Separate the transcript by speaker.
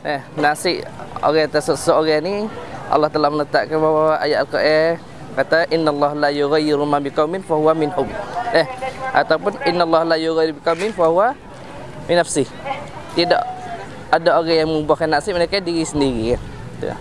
Speaker 1: eh nasi orang tersesat orang ni Allah telah menetapkan bahawa ayat al-Quran. Kata innallaha la yughayyiru ma biqaumin fa huwa minhum. Eh ataupun innallaha la yughayyiru biqaumin fa huwa min nafsi tidak ada orang yang mengubahkan nasib mereka diri sendiri. Ya.